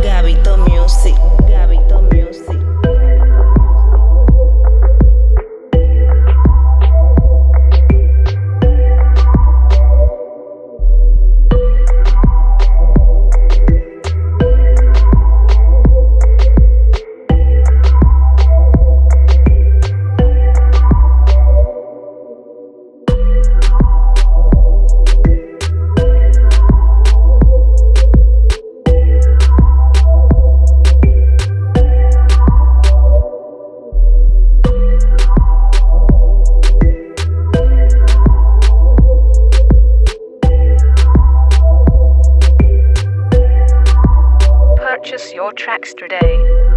Gabito Music, tracks today.